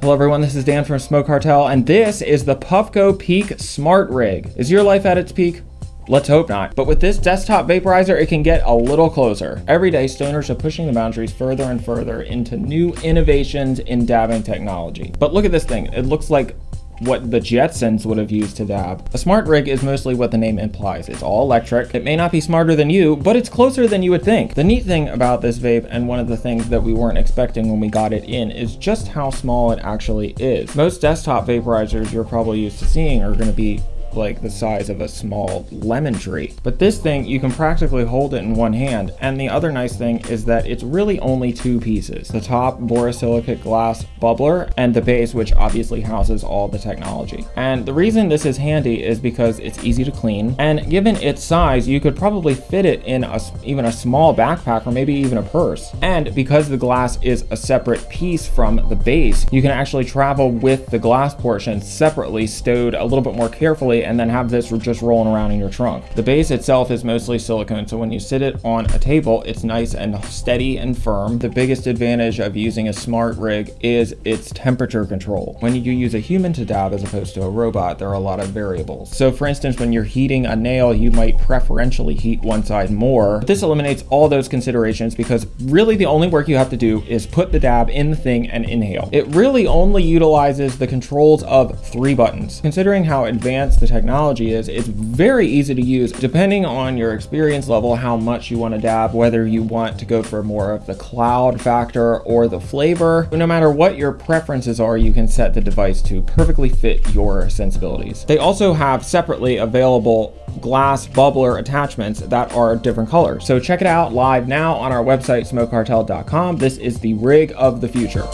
Hello everyone, this is Dan from Smoke Cartel, and this is the Puffco Peak Smart Rig. Is your life at its peak? Let's hope not. But with this desktop vaporizer, it can get a little closer. Every day, stoners are pushing the boundaries further and further into new innovations in dabbing technology. But look at this thing. It looks like what the Jetsons would have used to dab. A smart rig is mostly what the name implies. It's all electric. It may not be smarter than you, but it's closer than you would think. The neat thing about this vape, and one of the things that we weren't expecting when we got it in, is just how small it actually is. Most desktop vaporizers you're probably used to seeing are going to be like the size of a small lemon tree. But this thing, you can practically hold it in one hand. And the other nice thing is that it's really only two pieces. The top borosilicate glass bubbler and the base, which obviously houses all the technology. And the reason this is handy is because it's easy to clean. And given its size, you could probably fit it in a, even a small backpack or maybe even a purse. And because the glass is a separate piece from the base, you can actually travel with the glass portion separately stowed a little bit more carefully and then have this just rolling around in your trunk. The base itself is mostly silicone, so when you sit it on a table, it's nice and steady and firm. The biggest advantage of using a smart rig is its temperature control. When you use a human to dab as opposed to a robot, there are a lot of variables. So for instance, when you're heating a nail, you might preferentially heat one side more. This eliminates all those considerations because really the only work you have to do is put the dab in the thing and inhale. It really only utilizes the controls of three buttons. Considering how advanced the technology is, it's very easy to use depending on your experience level, how much you want to dab, whether you want to go for more of the cloud factor or the flavor. No matter what your preferences are, you can set the device to perfectly fit your sensibilities. They also have separately available glass bubbler attachments that are different colors. So check it out live now on our website, smokecartel.com. This is the rig of the future.